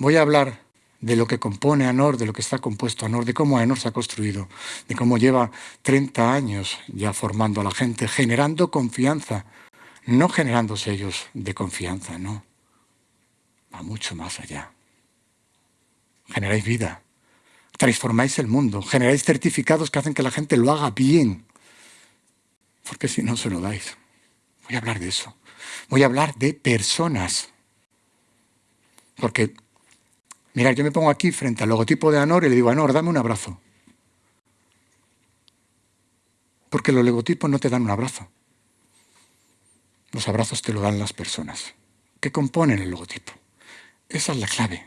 voy a hablar de lo que compone ANOR, de lo que está compuesto ANOR, de cómo ANOR se ha construido, de cómo lleva 30 años ya formando a la gente, generando confianza, no generando sellos de confianza, no. Va mucho más allá. Generáis vida, transformáis el mundo, generáis certificados que hacen que la gente lo haga bien, porque si no se lo dais. Voy a hablar de eso. Voy a hablar de personas. Porque Mirad, yo me pongo aquí frente al logotipo de Anor y le digo, Anor, dame un abrazo. Porque los logotipos no te dan un abrazo. Los abrazos te lo dan las personas. ¿Qué componen el logotipo? Esa es la clave.